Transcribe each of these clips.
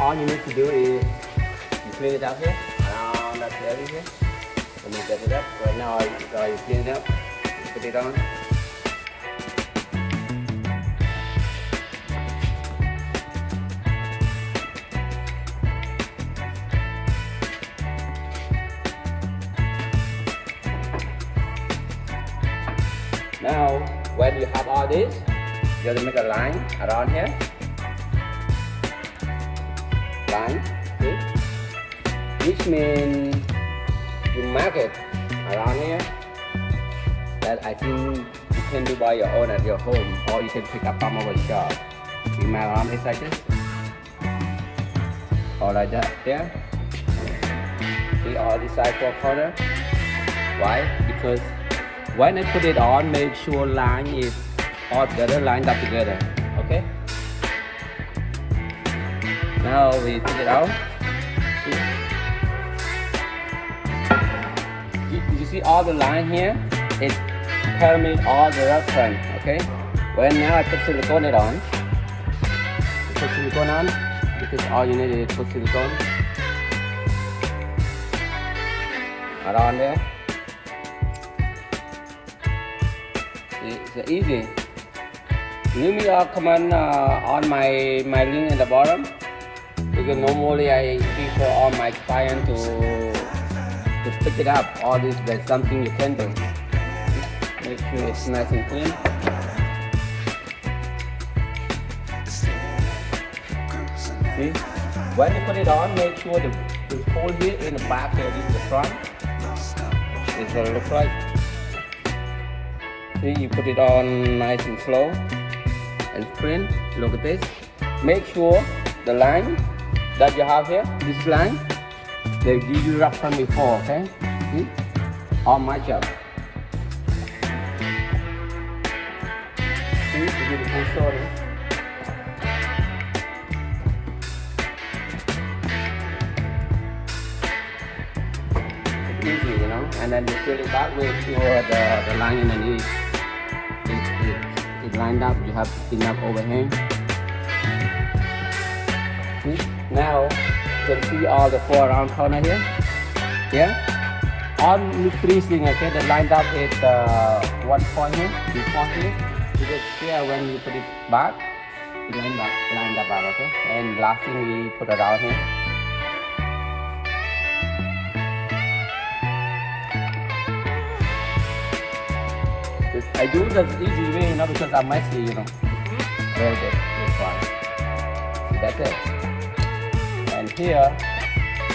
All you need to do is you clean it up here, around that area here. Let me get it up. Right now, I, you clean it up, put it on. Now, when you have all this, you have to make a line around here. Line, see? Which means you mark it around here. That I think you can do by your own at your home, or you can pick up from our shop. You mark around it like this, or like that. There. See all this side four corner. Why? Because when I put it on, make sure line is all together, lined up together. Okay. Now we take it out. You, you see all the line here? It permit all the reference. Okay. When now I put silicone it on, put silicone on because all you need is put silicone around there. it's easy. Leave me a comment uh, on my my link in the bottom because normally I prefer all my client to to pick it up. All this there's something you can do. Make sure it's nice and clean. See? When you put it on, make sure the, the hole here in the back here, is the front. This is what it looks like. See, you put it on nice and slow and sprint. Look at this. Make sure the line that you have here, this line, they give you rough from before, okay? See? All match up. See, the beautiful story. It's easy, you know, and then you fill it back with sure uh, the, the line underneath it, it, it lined up, you have enough overhang. You can see all the four round corner here. Yeah? All three things, okay, that lined up at uh, one point here, two point here. You just here when you put it back, it lined up, lined up back, okay? And last thing we put around here. I do the easy way, you know, because I'm messy, you know. Very good. That's it. Here,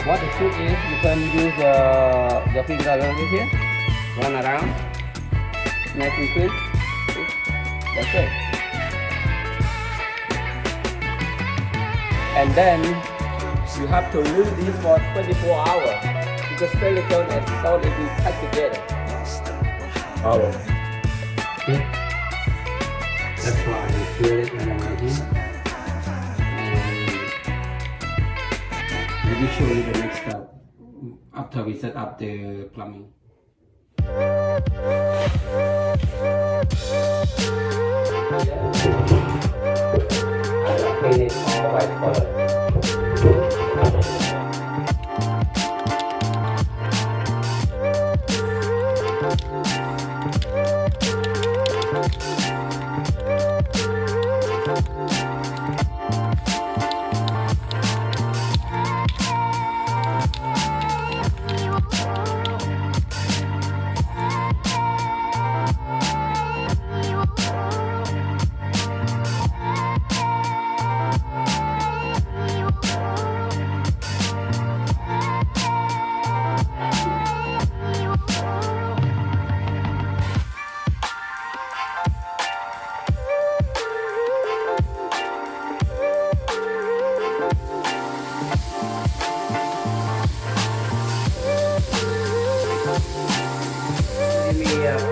what the trick is, you can use uh, the finger over here, run around, nice and quick. That's it. And then you have to leave this for 24 hours because silicone and salt will be together. Oh. Okay. That's why I feel it when I'm writing. And we show you the next step after we set up the plumbing. I paint it all white color.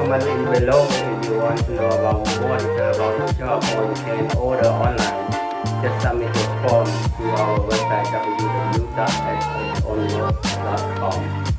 Me a comment in below if you want to know about more about the shop or you can order online. Just submit your form to our website www.sonwork.com.